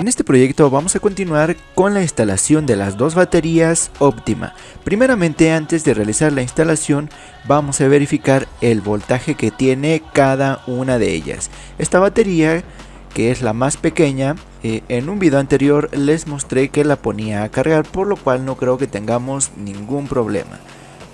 En este proyecto vamos a continuar con la instalación de las dos baterías óptima. Primeramente antes de realizar la instalación vamos a verificar el voltaje que tiene cada una de ellas. Esta batería que es la más pequeña, eh, en un video anterior les mostré que la ponía a cargar por lo cual no creo que tengamos ningún problema.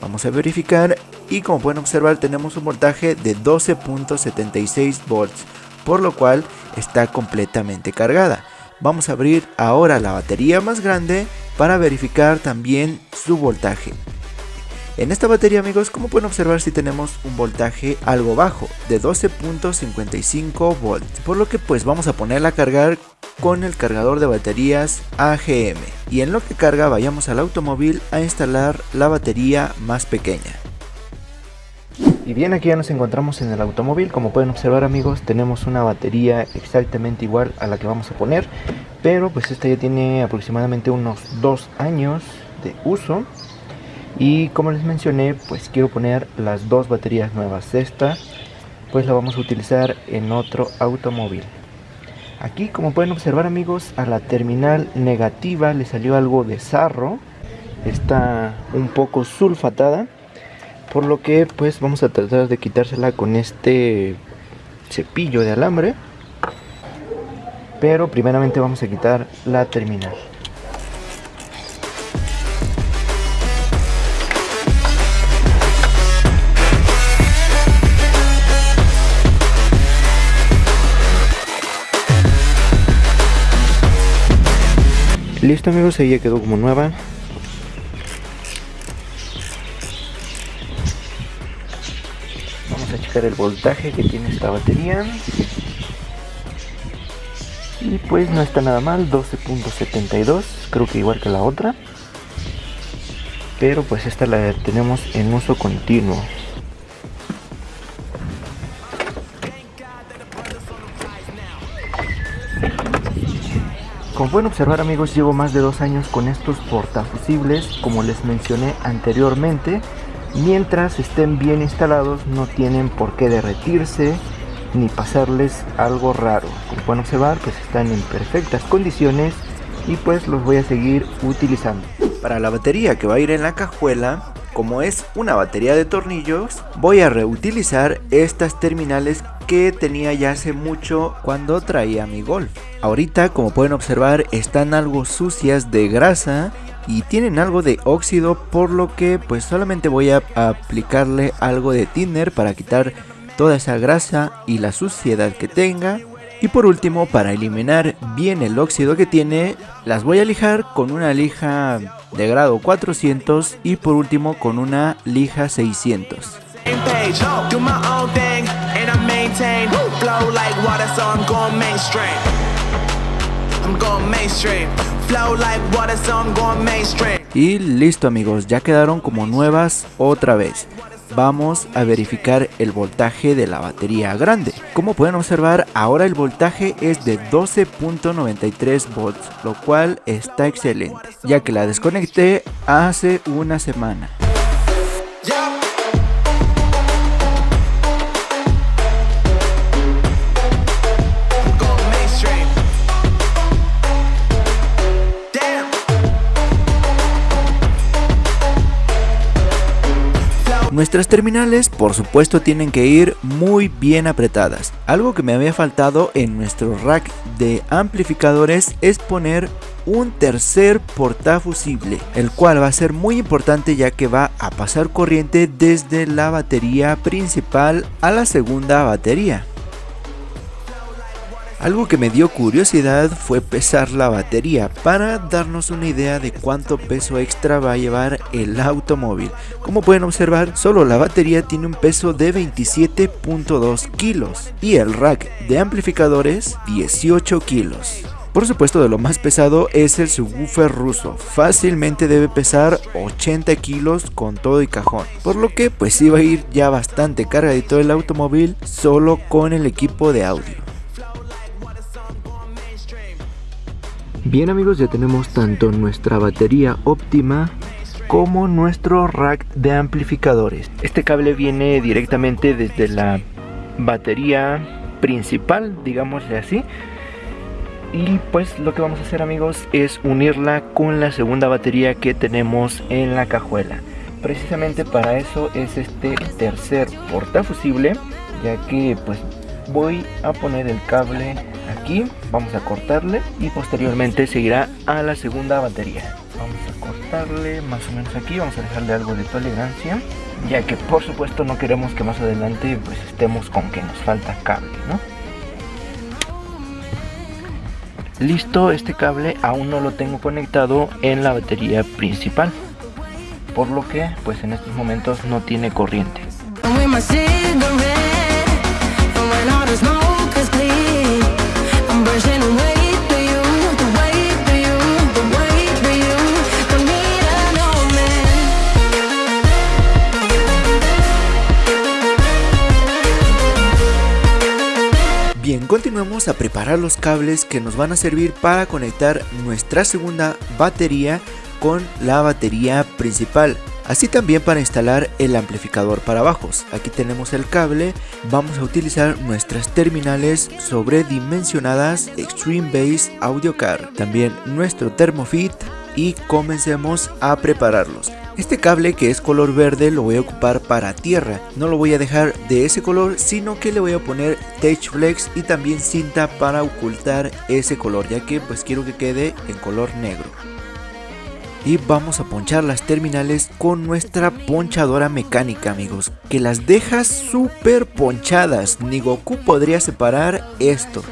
Vamos a verificar y como pueden observar tenemos un voltaje de 12.76 volts por lo cual está completamente cargada. Vamos a abrir ahora la batería más grande para verificar también su voltaje. En esta batería amigos, como pueden observar si tenemos un voltaje algo bajo de 12.55 volts, por lo que pues vamos a ponerla a cargar con el cargador de baterías AGM y en lo que carga vayamos al automóvil a instalar la batería más pequeña. Y bien, aquí ya nos encontramos en el automóvil. Como pueden observar amigos, tenemos una batería exactamente igual a la que vamos a poner. Pero pues esta ya tiene aproximadamente unos dos años de uso. Y como les mencioné, pues quiero poner las dos baterías nuevas. Esta pues la vamos a utilizar en otro automóvil. Aquí como pueden observar amigos, a la terminal negativa le salió algo de sarro. Está un poco sulfatada por lo que pues vamos a tratar de quitársela con este cepillo de alambre. Pero primeramente vamos a quitar la terminal. Listo amigos, ahí ya quedó como nueva el voltaje que tiene esta batería. Y pues no está nada mal 12.72 creo que igual que la otra. Pero pues esta la tenemos en uso continuo. Como pueden observar amigos, llevo más de dos años con estos portafusibles, como les mencioné anteriormente, Mientras estén bien instalados no tienen por qué derretirse ni pasarles algo raro. Como pueden observar pues están en perfectas condiciones y pues los voy a seguir utilizando. Para la batería que va a ir en la cajuela, como es una batería de tornillos, voy a reutilizar estas terminales que tenía ya hace mucho cuando traía mi Golf. Ahorita como pueden observar están algo sucias de grasa y tienen algo de óxido por lo que pues solamente voy a aplicarle algo de thinner para quitar toda esa grasa y la suciedad que tenga. Y por último para eliminar bien el óxido que tiene las voy a lijar con una lija de grado 400 y por último con una lija 600 y listo amigos, ya quedaron como nuevas otra vez. Vamos a verificar el voltaje de la batería grande. Como pueden observar, ahora el voltaje es de 12.93 volts, lo cual está excelente, ya que la desconecté hace una semana. Nuestras terminales por supuesto tienen que ir muy bien apretadas. Algo que me había faltado en nuestro rack de amplificadores es poner un tercer portafusible, el cual va a ser muy importante ya que va a pasar corriente desde la batería principal a la segunda batería. Algo que me dio curiosidad fue pesar la batería para darnos una idea de cuánto peso extra va a llevar el automóvil. Como pueden observar, solo la batería tiene un peso de 27.2 kilos y el rack de amplificadores 18 kilos. Por supuesto de lo más pesado es el subwoofer ruso, fácilmente debe pesar 80 kilos con todo y cajón, por lo que pues iba a ir ya bastante cargadito el automóvil solo con el equipo de audio. Bien amigos, ya tenemos tanto nuestra batería óptima como nuestro rack de amplificadores. Este cable viene directamente desde la batería principal, digámosle así. y pues lo que vamos a hacer amigos es unirla con la segunda batería que tenemos en la cajuela precisamente para eso es este tercer portafusible ya que pues voy a poner el cable vamos a cortarle y posteriormente seguirá a la segunda batería. Vamos a cortarle más o menos aquí vamos a dejarle algo de tolerancia ya que por supuesto no queremos que más adelante pues estemos con que nos falta cable ¿no? listo este cable aún no lo tengo conectado en la batería principal por lo que pues en estos momentos no tiene corriente Bien, continuamos a preparar los cables que nos van a servir para conectar nuestra segunda batería con la batería principal. Así también para instalar el amplificador para bajos. Aquí tenemos el cable, vamos a utilizar nuestras terminales sobredimensionadas Extreme Bass Audio Card, también nuestro Thermofit y comencemos a prepararlos. Este cable que es color verde lo voy a ocupar para tierra, no lo voy a dejar de ese color sino que le voy a poner Touch Flex y también cinta para ocultar ese color ya que pues quiero que quede en color negro y vamos a ponchar las terminales con nuestra ponchadora mecánica amigos que las deja súper ponchadas. Ni Goku podría separar esto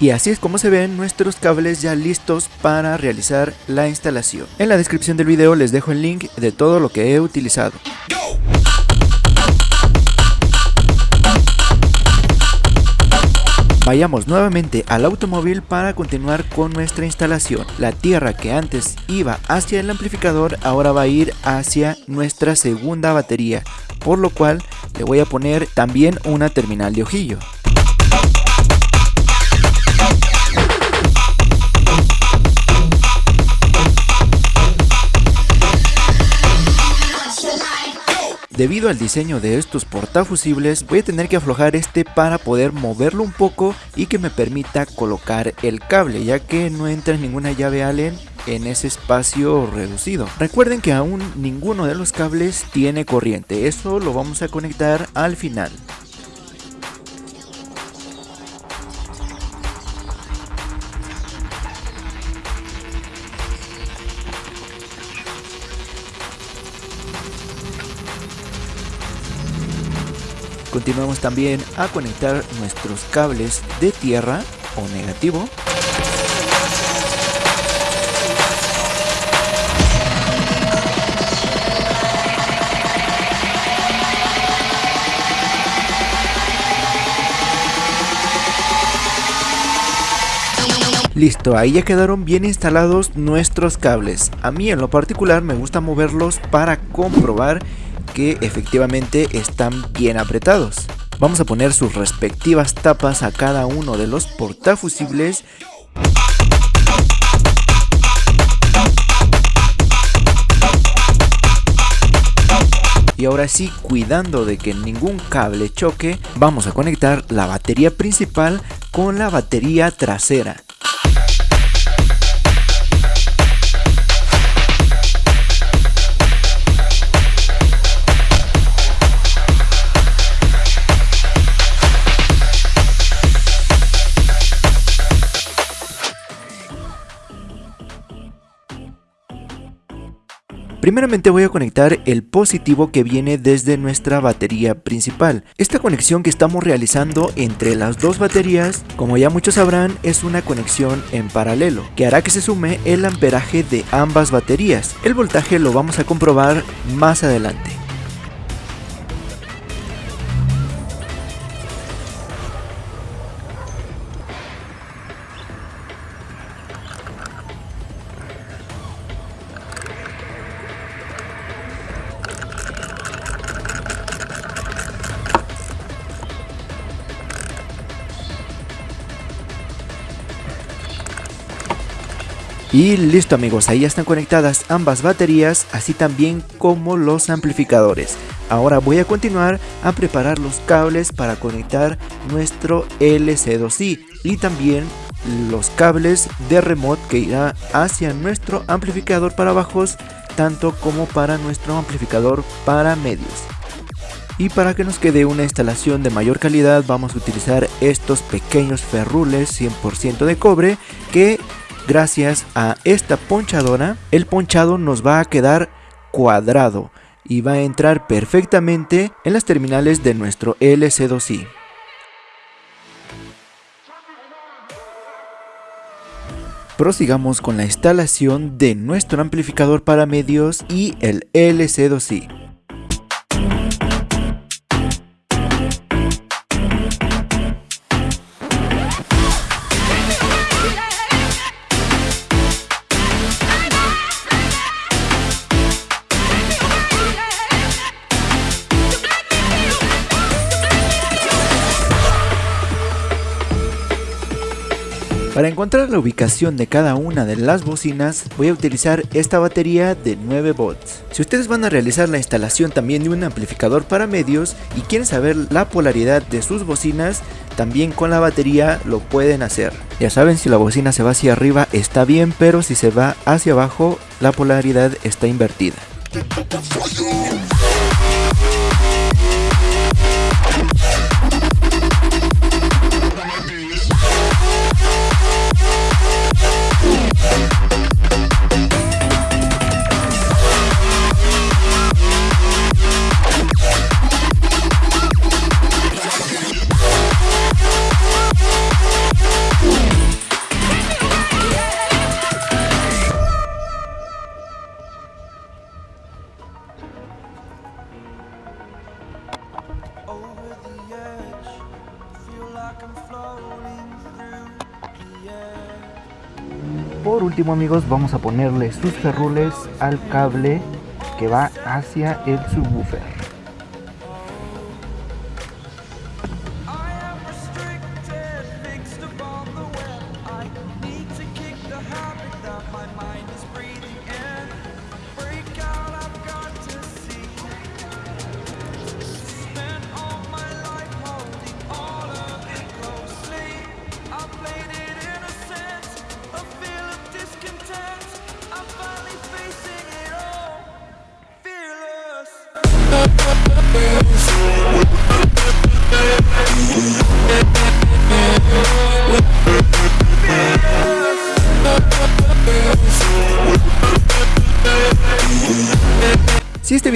Y así es como se ven nuestros cables ya listos para realizar la instalación. En la descripción del video les dejo el link de todo lo que he utilizado. Vayamos nuevamente al automóvil para continuar con nuestra instalación. La tierra que antes iba hacia el amplificador ahora va a ir hacia nuestra segunda batería, por lo cual le voy a poner también una terminal de ojillo. Debido al diseño de estos portafusibles voy a tener que aflojar este para poder moverlo un poco y que me permita colocar el cable ya que no entra ninguna llave Allen en ese espacio reducido. Recuerden que aún ninguno de los cables tiene corriente, eso lo vamos a conectar al final. Continuamos también a conectar nuestros cables de tierra o negativo. Listo, ahí ya quedaron bien instalados nuestros cables. A mí en lo particular me gusta moverlos para comprobar que efectivamente están bien apretados. Vamos a poner sus respectivas tapas a cada uno de los portafusibles Y ahora sí, cuidando de que ningún cable choque, vamos a conectar la batería principal con la batería trasera. Primeramente voy a conectar el positivo que viene desde nuestra batería principal. Esta conexión que estamos realizando entre las dos baterías, como ya muchos sabrán, es una conexión en paralelo, que hará que se sume el amperaje de ambas baterías. El voltaje lo vamos a comprobar más adelante. Y listo amigos, ahí ya están conectadas ambas baterías, así también como los amplificadores. Ahora voy a continuar a preparar los cables para conectar nuestro LC2i y también los cables de remote que irá hacia nuestro amplificador para bajos tanto como para nuestro amplificador para medios. Y para que nos quede una instalación de mayor calidad vamos a utilizar estos pequeños ferrules 100% de cobre que Gracias a esta ponchadora, el ponchado nos va a quedar cuadrado y va a entrar perfectamente en las terminales de nuestro LC2i. Prosigamos con la instalación de nuestro amplificador para medios y el LC2i. Para encontrar la ubicación de cada una de las bocinas voy a utilizar esta batería de 9 volts. Si ustedes van a realizar la instalación también de un amplificador para medios y quieren saber la polaridad de sus bocinas, también con la batería lo pueden hacer. Ya saben si la bocina se va hacia arriba está bien, pero si se va hacia abajo la polaridad está invertida. Amigos vamos a ponerle sus ferrules al cable que va hacia el subwoofer.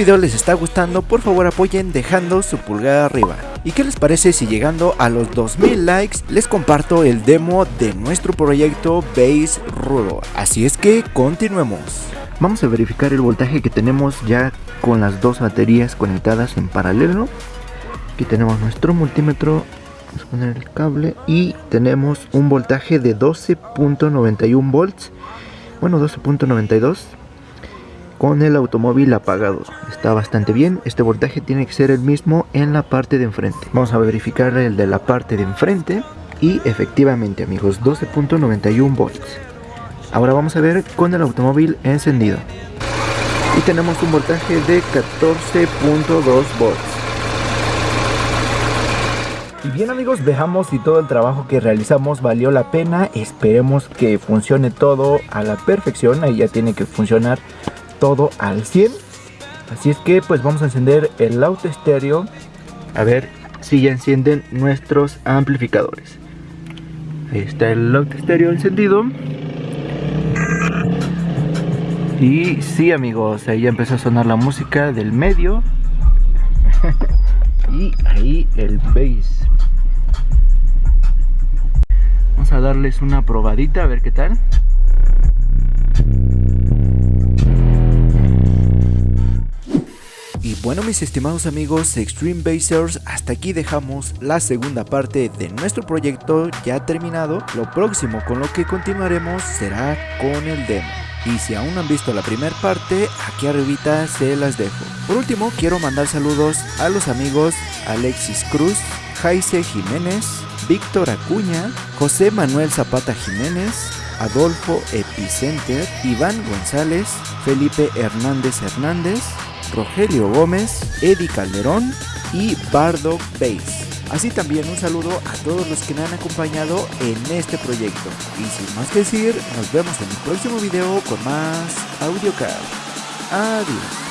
Video les está gustando, por favor apoyen dejando su pulgar arriba. ¿Y qué les parece si llegando a los 2000 likes les comparto el demo de nuestro proyecto Base Rudo? Así es que continuemos. Vamos a verificar el voltaje que tenemos ya con las dos baterías conectadas en paralelo. Aquí tenemos nuestro multímetro, vamos a poner el cable y tenemos un voltaje de 12.91 volts, bueno 12.92 con el automóvil apagado. Está bastante bien, este voltaje tiene que ser el mismo en la parte de enfrente. Vamos a verificar el de la parte de enfrente y efectivamente amigos 12.91 volts. Ahora vamos a ver con el automóvil encendido. y tenemos un voltaje de 14.2 volts. Y bien amigos, veamos si todo el trabajo que realizamos valió la pena. Esperemos que funcione todo a la perfección. Ahí ya tiene que funcionar todo al 100. Así es que pues vamos a encender el auto estéreo. A ver si ya encienden nuestros amplificadores. Ahí está el auto estéreo encendido. Y sí amigos, ahí ya empezó a sonar la música del medio. y ahí el bass. Vamos a darles una probadita a ver qué tal. Bueno mis estimados amigos Extreme Basers, hasta aquí dejamos la segunda parte de nuestro proyecto ya terminado. Lo próximo con lo que continuaremos será con el demo. Y si aún no han visto la primera parte, aquí arribita se las dejo. Por último, quiero mandar saludos a los amigos Alexis Cruz, Jaise Jiménez, Víctor Acuña, José Manuel Zapata Jiménez, Adolfo Epicenter, Iván González, Felipe Hernández Hernández, Rogelio Gómez, Eddie Calderón y Bardo Bass. Así también un saludo a todos los que me han acompañado en este proyecto. Y sin más que decir, nos vemos en el próximo video con más AudioCard. Adiós.